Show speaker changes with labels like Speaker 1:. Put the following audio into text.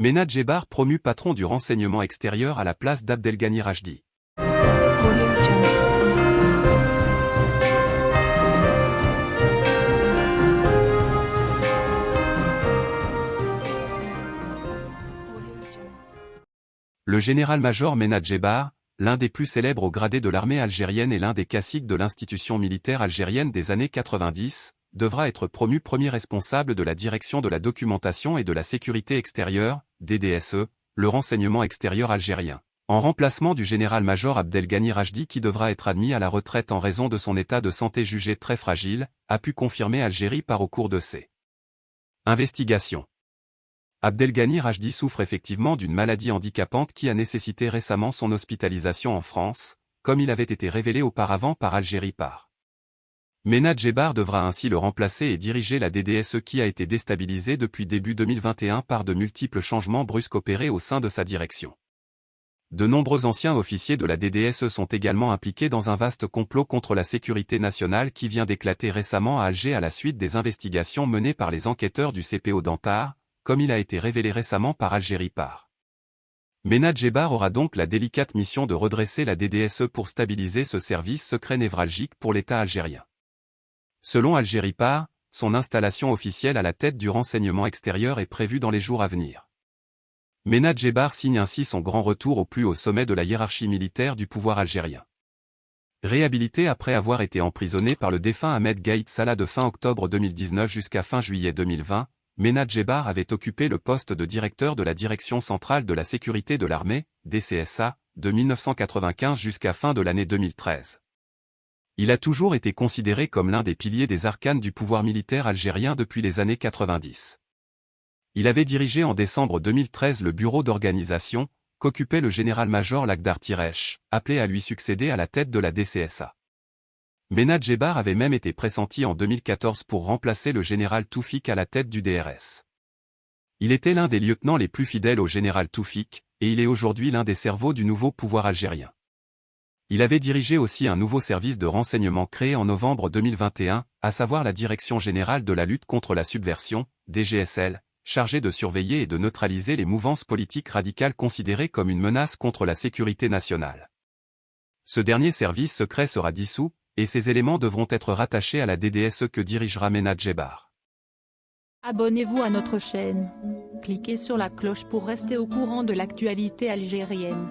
Speaker 1: Mena Djebar promu patron du renseignement extérieur à la place d'Abdelghani Rajdi. Le général-major Mena Djebar, l'un des plus célèbres au gradé de l'armée algérienne et l'un des classiques de l'institution militaire algérienne des années 90, devra être promu premier responsable de la direction de la documentation et de la sécurité extérieure, DDSE, le renseignement extérieur algérien, en remplacement du général-major Abdelghani Rajdi qui devra être admis à la retraite en raison de son état de santé jugé très fragile, a pu confirmer Algérie par au cours de ses investigations. Abdelghani Rajdi souffre effectivement d'une maladie handicapante qui a nécessité récemment son hospitalisation en France, comme il avait été révélé auparavant par Algérie par. Mena Djebar devra ainsi le remplacer et diriger la DDSE qui a été déstabilisée depuis début 2021 par de multiples changements brusques opérés au sein de sa direction. De nombreux anciens officiers de la DDSE sont également impliqués dans un vaste complot contre la sécurité nationale qui vient d'éclater récemment à Alger à la suite des investigations menées par les enquêteurs du CPO d'Antar, comme il a été révélé récemment par Algérie par. Mena Djebar aura donc la délicate mission de redresser la DDSE pour stabiliser ce service secret névralgique pour l'État algérien. Selon Algérie par, son installation officielle à la tête du renseignement extérieur est prévue dans les jours à venir. Mena Djebar signe ainsi son grand retour au plus haut sommet de la hiérarchie militaire du pouvoir algérien. Réhabilité après avoir été emprisonné par le défunt Ahmed Gaïd Salah de fin octobre 2019 jusqu'à fin juillet 2020, Mena Djebar avait occupé le poste de directeur de la Direction centrale de la sécurité de l'armée, DCSA, de 1995 jusqu'à fin de l'année 2013. Il a toujours été considéré comme l'un des piliers des arcanes du pouvoir militaire algérien depuis les années 90. Il avait dirigé en décembre 2013 le bureau d'organisation, qu'occupait le général-major Lagdar Tiresh, appelé à lui succéder à la tête de la DCSA. Mena Djebar avait même été pressenti en 2014 pour remplacer le général Toufik à la tête du DRS. Il était l'un des lieutenants les plus fidèles au général Toufik, et il est aujourd'hui l'un des cerveaux du nouveau pouvoir algérien. Il avait dirigé aussi un nouveau service de renseignement créé en novembre 2021, à savoir la Direction générale de la lutte contre la subversion, DGSL, chargé de surveiller et de neutraliser les mouvances politiques radicales considérées comme une menace contre la sécurité nationale. Ce dernier service secret sera dissous, et ces éléments devront être rattachés à la DDSE que dirigera Mena Djebar.
Speaker 2: Abonnez-vous à notre chaîne. Cliquez sur la cloche pour rester au courant de l'actualité algérienne.